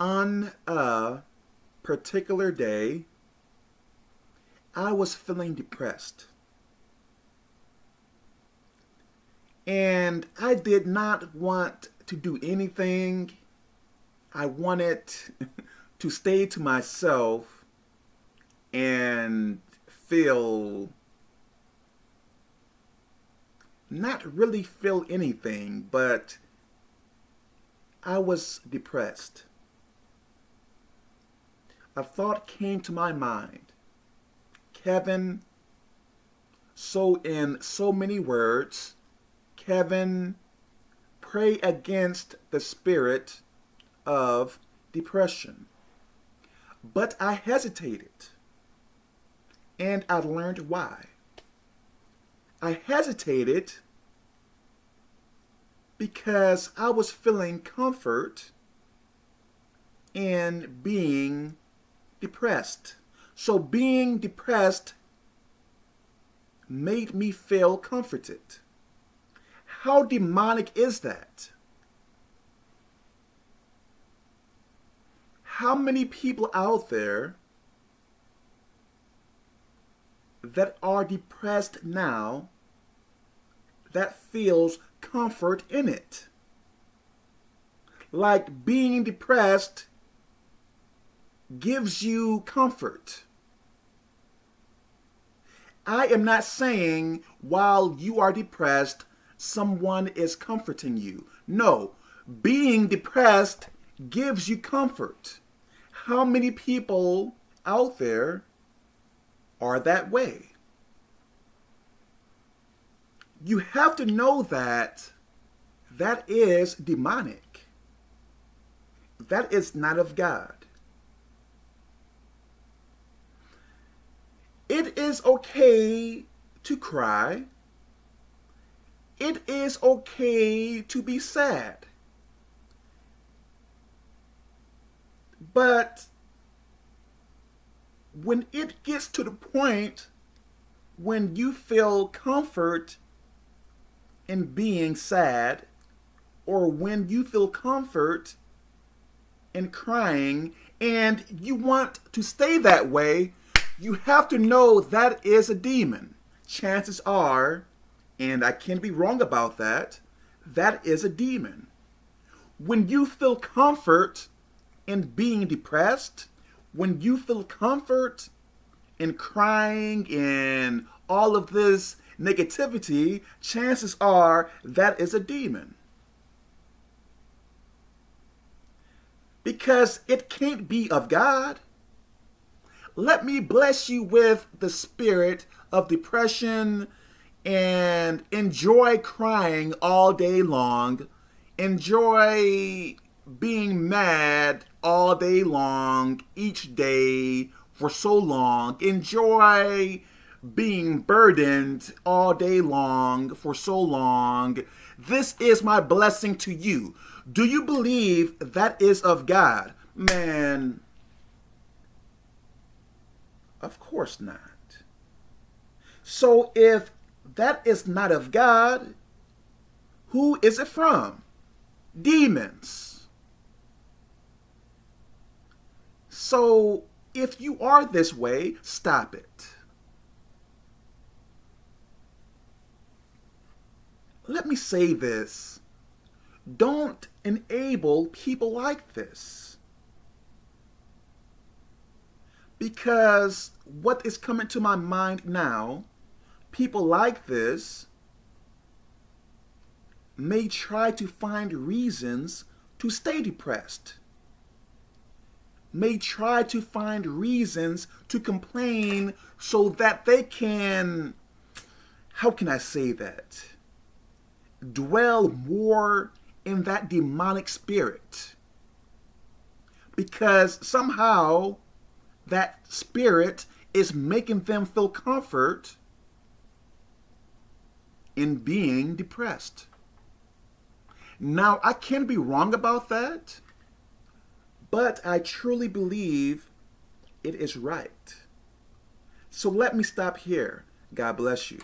On a particular day, I was feeling depressed. And I did not want to do anything. I wanted to stay to myself and feel not really feel anything, but I was depressed. A thought came to my mind. Kevin, so in so many words, Kevin, pray against the spirit of depression. But I hesitated, and I learned why. I hesitated because I was feeling comfort in being depressed. So being depressed made me feel comforted. How demonic is that? How many people out there that are depressed now that feels comfort in it? Like being depressed gives you comfort. I am not saying while you are depressed, someone is comforting you. No, being depressed gives you comfort. How many people out there are that way? You have to know that that is demonic. That is not of God. It is okay to cry. It is okay to be sad. But when it gets to the point when you feel comfort in being sad, or when you feel comfort in crying, and you want to stay that way, you have to know that is a demon. Chances are, and I can be wrong about that, that is a demon. When you feel comfort in being depressed, when you feel comfort in crying and all of this negativity, chances are that is a demon. Because it can't be of God. Let me bless you with the spirit of depression and enjoy crying all day long. Enjoy being mad all day long, each day, for so long. Enjoy being burdened all day long, for so long. This is my blessing to you. Do you believe that is of God? Man, of course not. So if that is not of God, who is it from? Demons. So if you are this way, stop it. Let me say this. Don't enable people like this. Because what is coming to my mind now, people like this may try to find reasons to stay depressed, may try to find reasons to complain so that they can, how can I say that, dwell more in that demonic spirit. Because somehow that spirit is making them feel comfort in being depressed. Now, I can be wrong about that, but I truly believe it is right. So let me stop here. God bless you.